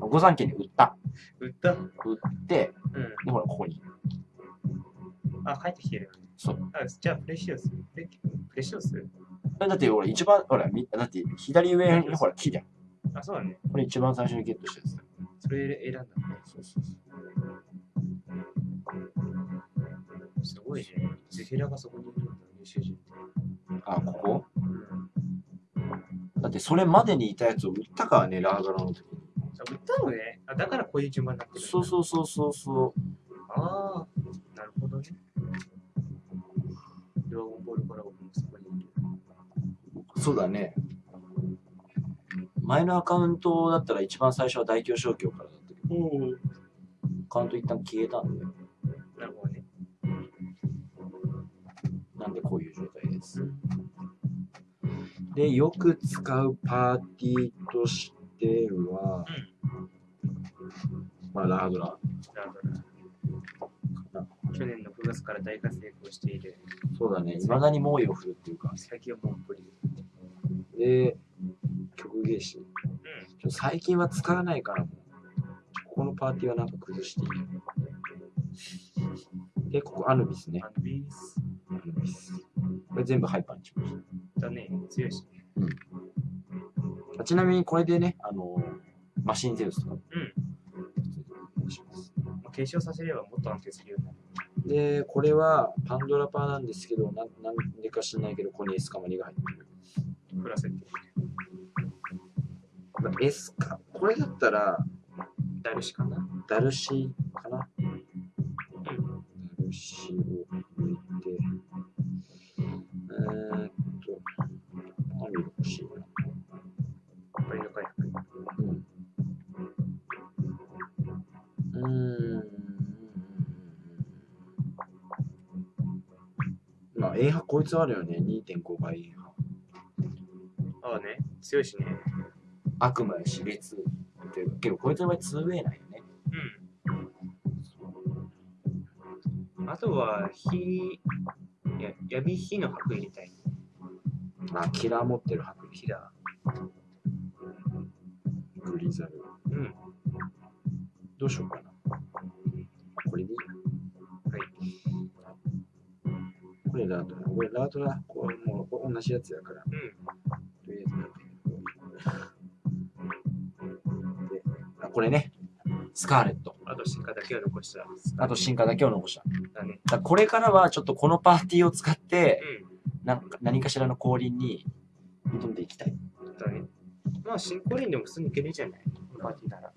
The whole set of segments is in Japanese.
御三家に売った。売った？売って、うん。で、ほら、ここに。あ、帰ってきてるよね。そう。あじゃあ、プレシオス。プレプレシオス？だって俺一番、ほら、みだって左上にほら、木じゃん。あ、そうだね。これ一番最初にゲットしたやつだ。それ選んだ。そうそうそう。すごいね。ゼフィラがそこにいるんだ、優秀人って。あ、ここ？うん。だってそれまでにいたやつを売ったからね、ラーガラの時売ったのね。あ、だからこういう順番になってる。そうそうそうそうそああ、なるほどね。ドラゴンボールから僕もそこにいる。う。そうだね。前のアカウントだったら一番最初は大京商協からだったけど。アカウント一旦消えたんで、なるほどね。なんでこういう状態です。で、よく使うパーティーとしては、まあ、ラードラなるほど。去年の9月から大活躍をしている。そうだね、未だに猛威を振るっていうか、最近はもうプリ。で、曲芸師。うちょ最近は使わないからここのパーティーはなんか崩していいよ。で、ここアヌビスねん。。アンビース？アヌビス。これ全部ハイパーにしましだね。強いし。た。ちなみにこれでね、マシンゼウスとかうん。します。まあ継承させればもっと安定するようになる。で、これはパンドラパーなんですけど、なんなんでか知らないけど、ここにエスカマリが入ってる。プラスって。まあエスカ、これだったら、ダルシかなダルシかなうん。ダルシをうん。まあ、A 波こいつあるよね。2.5倍 A 波。ああね。強いしね。悪魔や死別っていうけど、こいつの場合 2way なんよね。うん。あとは、火、いや、闇火の白入れたい。まあ、キラー持ってる白火だ。グリザル。うん。どうしようかな。れラートだ。これラートだ。これもう同じやつやから。うん。とりあえずであこれね。スカーレット。あと進化だけは残した。あと進化だけを残した。だね。だこれからはちょっとこのパーティーを使ってうなんか何かしらの降臨に挑んでいきたい。ん。だね。まあ、新コリンでも普通にいけるじゃない？パーティーなら。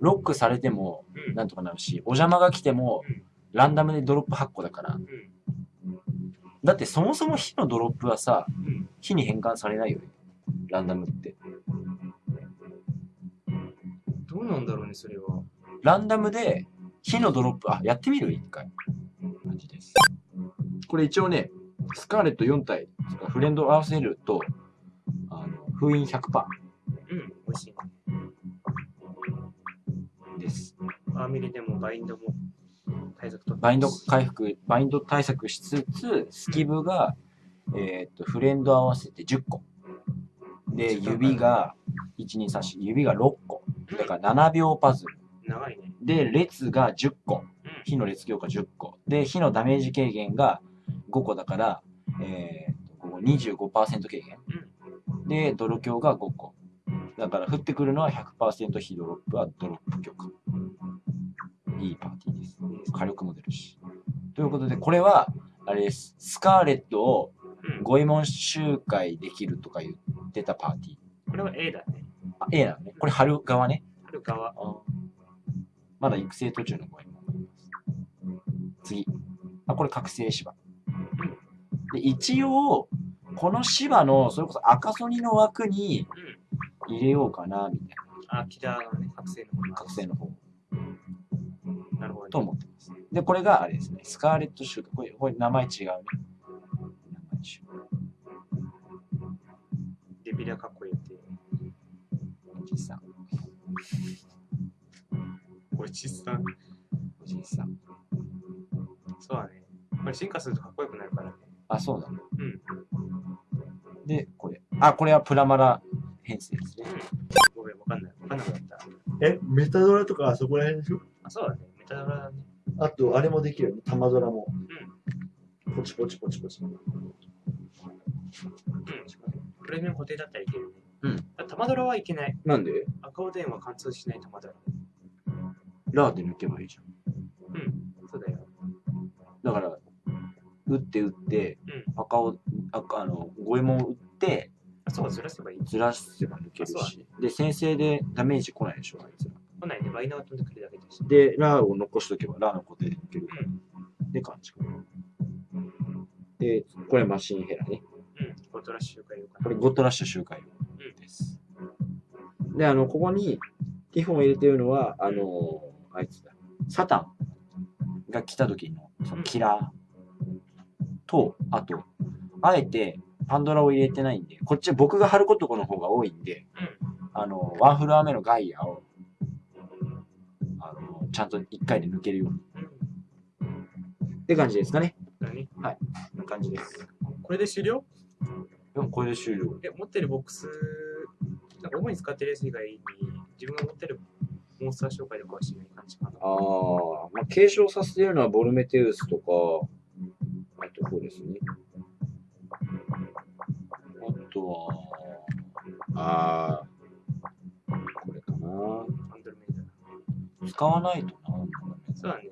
ロックされてもうん。なんとかなるし、お邪魔が来てもうんランダムでドロップ8個だから。うん。だってそもそも火のドロップはさ、うん。火に変換されないよね。ランダムって。どうなんだろうね、それは。ランダムで火のドロップ、あ、やってみる？一回。感じです。これ一応ね、スカーレット4体、フレンドを合わせると、あの封印100%うん。美味しいね。です。アーミリでもバインドも対策とバインド回復、バインド対策しつつ、スキブが、えーっと、フレンド合わせて10個。で、指が、1、2、3、4、指が6個。だから7秒パズル。長いね。で、列が10個。うん。火の列強化10個。で、火のダメージ軽減が5個だから、えーっと、ここ25%軽減。で、泥強が5個。だから降ってくるのは100%火ドロップはドロップ強化。いいパーティーです。火力も出るし。ということで、これは、あれです。スカーレットをうん。五右衛門集会できるとか言ってたパーティー。これは A だね。あ、A なのね。これ春側ね。春側。まだ育成途中の五右衛門がいます。次。あ、これ覚醒芝。で、一応、この芝の、それこそ赤ソニの枠にうん。入れようかな、みたいあ、キラーのね、覚醒の方な。覚醒の方。なるほど、と思って。で、これがあれですね。スカーレット集会。これ、これ名前違うね。名前違う。デビラかっこいいって。おじさん。おじさん。おじさん。そうだね。これ進化するとかっこよくなるからね。あ、そうだね。うん。で、これ。あ、これはプラマラ編成ですね。ごめん、わかんない。わかんなかった。え、メタドラとかあそこら辺でしょ？あ、そうだね。あと、あれもできるよね。玉ドラも。ポチポチポチポチ。うん。プレミアム固定だったらいけるね。うんあ。玉ドラはいけない。なんで？赤おでんは貫通しない玉ドラ。ラーで抜けばいいじゃん。うん。そうだよ。だから、打って打って、うん。赤を、赤、あの、五右衛門を打って、あ、そうか、ずらせばいい。ずらせば抜けるし。で、先制でダメージ来ないでしょ、あいつら。来ないね。バイナー飛んでくるだけだし。で、ラーを残しとけば、ラーの固定で抜けるから。うん。で、感じかな。で、これマシンヘラね。うん。ゴトラッシュかようかこな。れゴッドラッシュ周回です。で、あの、ここにティフォンを入れてるのは、あの、あいつだ。サタンが来た時のそのキラーと、あと、あえてパンドラを入れてないんで、こっち僕が貼ることの方が多いんで、あの、ワンフロア目のガイアを、ちゃんと1回で抜けるように。うん。って感じですかね。何？こんな感じです。これで終了？でもこれで終了。え、持ってるボックス、なんか主に使ってるやつ以外に、自分が持ってるモンスター紹介とかはしない感じかな。ああ、まあ、継承させてるのはボルメテウスとか、あとこうですね。あとは、ああ、使わないとな。そうだね。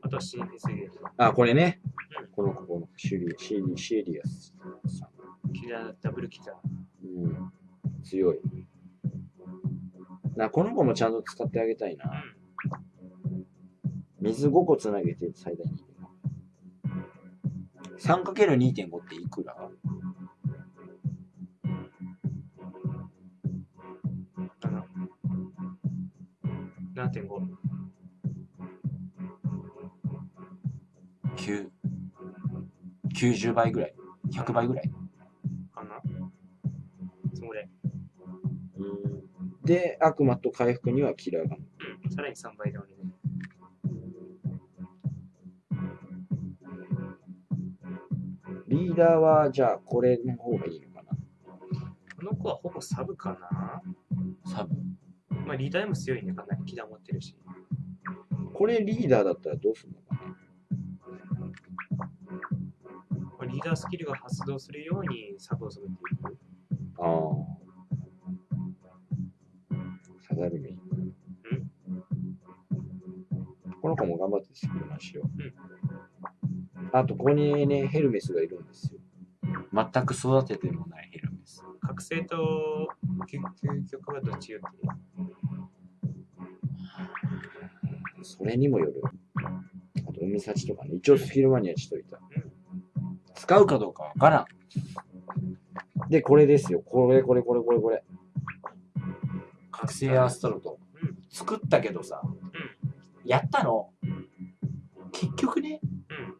あとはシーフェスゲート、あ、これね。この、ここのシリシリシリアスさん。キラー、ダブルキラー。うん。強い。な、この子もちゃんと使ってあげたいな。水5個つなげて最大に。3×2.5 っていくら？7.5。9 90倍ぐらい100倍ぐらいかなそれ。で悪魔と回復にはキラーがうん。さらに3倍で俺ね。リーダーはじゃあこれの方がいいのかこの子はほぼサブかななサブまあリーダーでも強いね。かなりキラー持ってるし。これリーダーだったらどうするのかな？まあリーダースキルが発動するようにサブを染めていく。ああ。サダルメインこの子も頑張ってスキルなしよ。う、あとここにねヘルメスがいるんですよ。全く育ててもないヘルメス。覚醒と究究極はどっちよってそれにもよる。あと、海幸とかね。一応スキルマニアしといた。使うかどうかわからん。で、これですよ。これ、これ、これ、これ、これ。覚醒アストロト。うん。作ったけどさ、やったの。結局ね、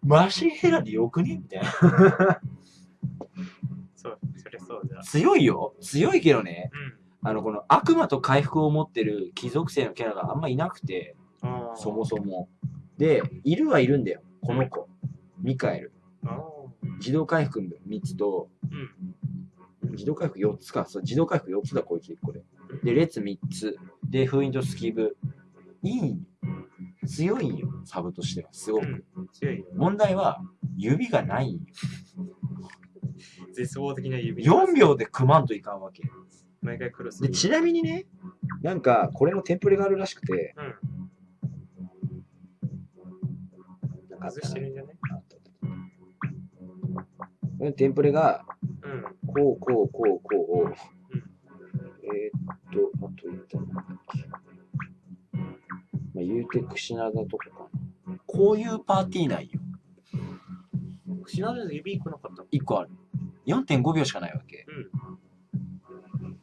うん。マシンヘラでよくねみたいな。そう、そりゃそうだ。強いよ。強いけどね、うん。あの、この悪魔と回復を持ってる貴族性のキャラがあんまいなくて。そもそも。で、いるはいるんだよ。この子。ミカエル。自動回復3つと、うん。自動回復4つか。そう、自動回復4つだ、こいつ1個で。で、列3つ。で、封印とスキブ。いい強いんよ、サブとしては。すごく。うん。強いよ。問題は、指がない。絶望的な指。4秒で組まんといかんわけ。毎回クロス。で、ちなみにね、なんか、これのテンプレがあるらしくて、うん。外してるんじゃないあったあったこのテンプレが、うん。こう、こう、こう、こうを、うんえーっと、あと言ったのなんだっけ。まあ、言うてクシナダとかかな。こういうパーティー内よ。死なず指来なかったの？1個ある。4.5秒しかないわけ。うん。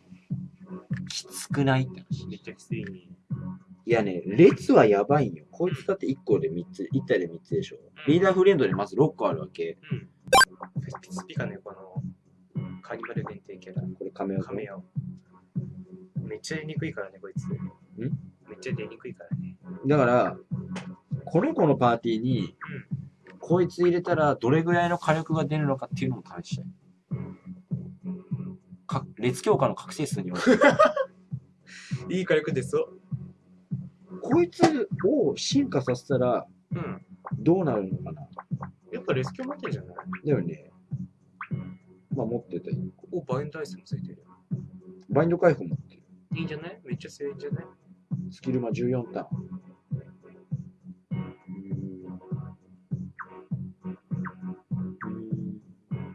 きつくないって話。めっちゃきついね。いやね、列はやばいんよ。こいつだって1個で3つ、1体で3つでしょ。リーダーフレンドでまず6個あるわけ。うん。スピカね、このカーニバル限定キャラ。これカメオカメオ。めっちゃ出にくいからね、こいつ。ん？めっちゃ出にくいからね。だから、この子のパーティーに、こいつ入れたらどれぐらいの火力が出るのかっていうのも試したい。か列強化の覚醒数による。いい火力ですよ。こいつを進化させたらうん。どうなるのかな？やっぱレスキュー持ってんじゃない？だよね。まあ持ってたよ。お、バインダイスもついてる。バインド解放持ってる。いいんじゃない？めっちゃ強いんじゃない？スキルマ14ターン。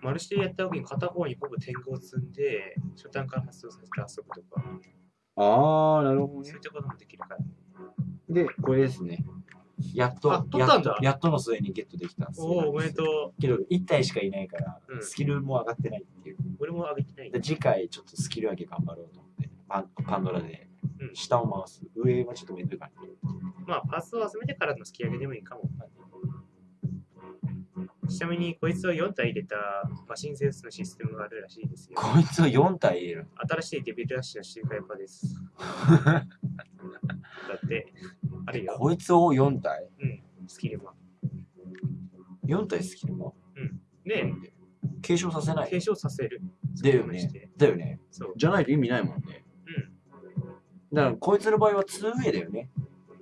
マルチでやった時に片方にほぼ天狗を積んで、初段から発動させて遊ぶとか、ああ、なるほどねそういっ。たこともできるから。で、これですね。やっとったんだやっとやっとの末にゲットできたんですよおお、おめでとけど1体しかいないから、うんスキルも上がってないっていうう。俺も上げてないで。次回ちょっとスキル上げ頑張ろうと思ってパンパンドラでうん下を回す、上はちょっとめんどいからまあ、パーツを集めてからの突き上げでもいいかも。ちなみに、こいつを4体入れたマシンセンスのシステムがあるらしいですよ。こいつを4体入れる新しいデビルラッシュの周回パです。だって、あるよ。こいつを4体？うん、スキルマン。4体スキルもで、継承させない？継承させる。だよねだよねそう。じゃないと意味ないもんね。うん。だからこいつの場合は 2way だよね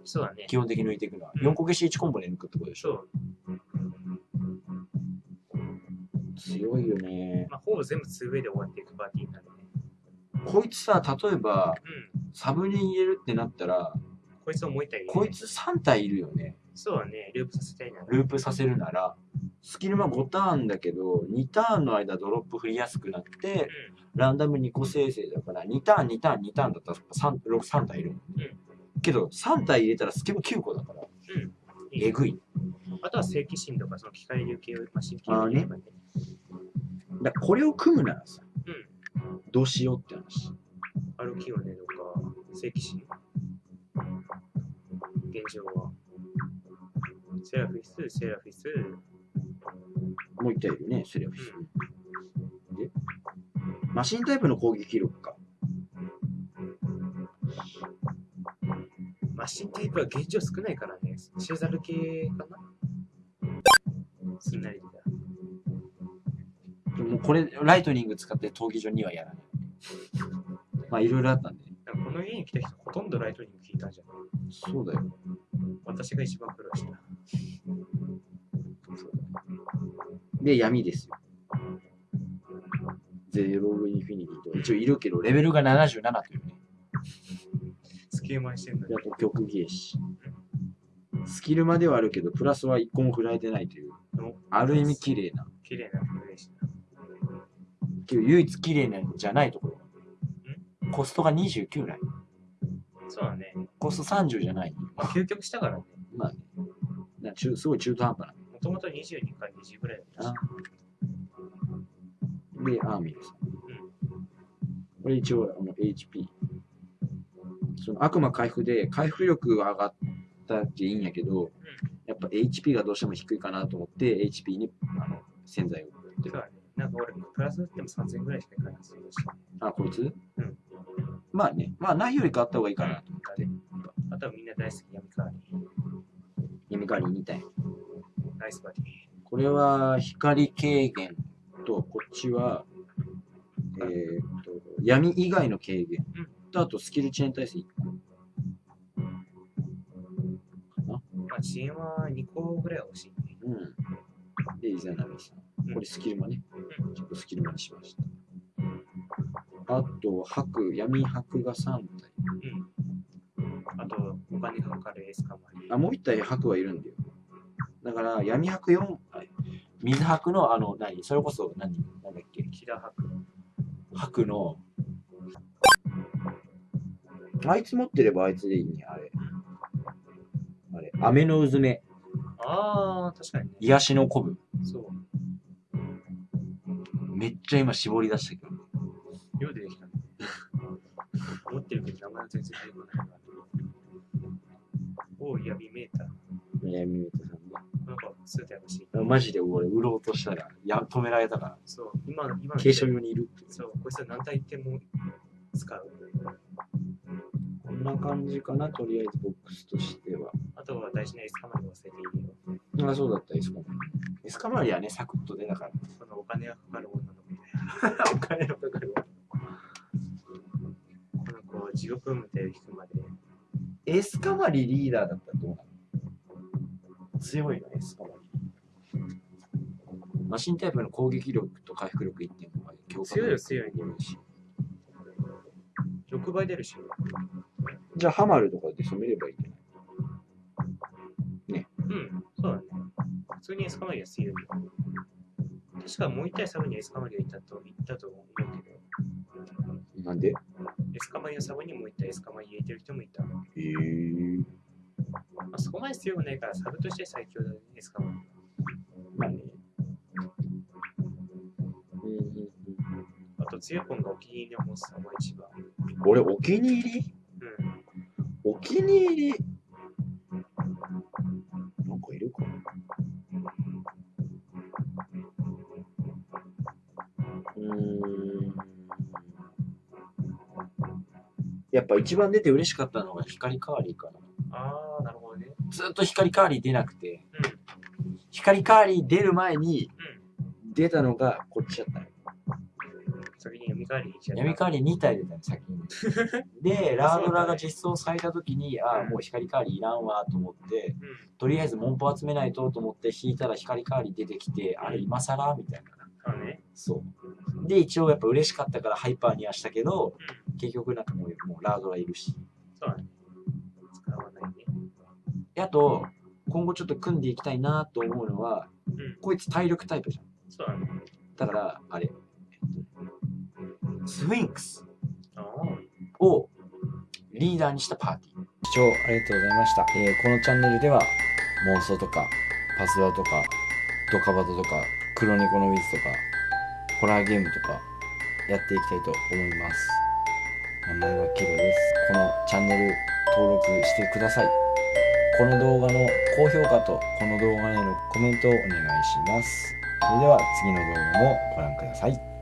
そうだね。基本的に抜いていくのは、うん4個消し1コンボで抜くってことでしょ？そう。強いよね。まあ、ほぼ全部 2way で終わっていくパーティーになるね。こいつさ、例えば、うん。サブに入れるってなったら、こいつをもう一体入れるこいつ3体いるよねそうだね。ループさせたいなら。ループさせるならスキルマ5ターンだけど、2ターンの間ドロップ振りやすくなって、うランダム2個生成だから、2ターン、2ターン、2ターンだったら 3, 6 3体いるの、けど、3体入れたらスキル9個だから、ん。いいえぐい。あとは正規心とか、その機械流系をね。だこれを組むならさ、うん。どうしようって話。歩きをねとか、正規心。現状は。セラフィス、セラフィス、もう1体いるね、セレフィス。で、マシンタイプの攻撃力か。マシンタイプは現状少ないからね。シェザル系かなすんなりだ。でもこれ、ライトニング使って闘技場にはやらない。まあ、いろいろあったんで。の家に来た人ほとんどライトニング聞いたんじゃない？そうだよ。私が一番苦労した。で、闇ですよ。ゼログインフィニティとか一応いるけど、レベルが77というね。スキルマンしてんのにあ。と曲芸師。スキルまではあるけど、プラスは1個も振られてないという、ある意味綺麗な。綺麗なプレイし唯一綺麗なんじゃないところコストが29ないそうだね。コスト30じゃないまあ、究極したからね。まあね。な中すごい中途半端な。もともと22か20ぐらいだったし。で、アーミルさん。これ一応あの HP。その悪魔回復で回復力は上がったっていいんやけど、やっぱ HP がどうしても低いかなと思って HP にあの洗剤を振ってる。そうだね。なんか俺、プラス打っても3000ぐらいしかいかないそうだし。あ、こいつ？うん。まあね、まあないよりかあった方がいいかなと思って。あとはみんな大好き闇カーリー。闇狩り2体。ナイスバディ。これは光軽減と、こっちは、えーっと、闇以外の軽減うんと、あとスキルチェーン耐性1個。まあ、遅延は2個ぐらいは欲しいね。うん。で、イザナミさん。これスキルマね。ちょっとスキルマにしました。あと、白、闇白が3体。うん。あと、お金がかかるエースカマリ。あ、もう1体白はいるんだよ。だから、闇白4、はい水白のあの何？それこそ何？なんだっけ？キラハク。白のあいつ持ってればあいつでいいね、あれ。あれ、雨のうずめ、あー、確かにね。癒しのコブそう。めっちゃ今絞り出したけどってるけど名前は全然出てこない。おう、闇メーター。闇メータさんなんか、数体欲しい。マジで俺売ろうとしたらや止められたからそう、今の、今の継承用にいるって。そう、こいつは何体言っても使う。こんな感じかな、とりあえずボックスとしては。あとは大事なエスカマリ忘れているよ。あ、そうだった、エスコン。エスカマリはねサクッと出たからそのお金がかかる女の子みたいな。お金のかかるわこの子、地獄ムテを引くまで。エスカマリリーダーだったらどうなの？強いのエスカマリ。マシンタイプの攻撃力と回復力1.5倍。強化強いよ強いよし。6倍出るし。じゃあハマるとかで染めればいいんじゃない？うん、そうだね。普通にエスカマリは強いよ。確かもう一体サブにエスカマリがいたと言ったと思うけど、なんで？エスカマリのサブにもう一体エスカマリ入れてる人もいた。まへえ。あ、そこまで強くないからサブとして最強だね、エスカマリ。まあね。うんうんあと、強いポンがお気に入りのモンスターも一番。うん、俺、お気に入り？うん。お気に入り？っぱ一番出て嬉しかったのが光カーリーかな。あー、なるほどね。ずっと光カーリー出なくて、うん。光カーリー出る前にうん。出たのがこっちだったの。先に闇カーリーちゃった。闇カーリー2体出たの先に。で、ラードラが実装された時に、ああ、もう光カーリーいらんわと思って、うん。とりあえず文法集めないとと思って引いたら光カーリー出てきて、あれ今更みたいな。そうね。そう。で、一応やっぱ嬉しかったからハイパーにはしたけど、うん。結局なんかもうもうラードラいるし。そうだね。使わないね。であと、今後ちょっと組んでいきたいなと思うのは、うん。こいつ体力タイプじゃん。そうだね。だから、あれ、スフィンクス。をリーダーにしたパーティー。視聴ありがとうございました。えーこのチャンネルでは妄想とかパスワとかドカバトとか黒猫のウィズとかホラーゲームとかやっていきたいと思います。名前はケロです。このチャンネル登録してください。この動画の高評価とこの動画へのコメントをお願いします。それでは次の動画もご覧ください。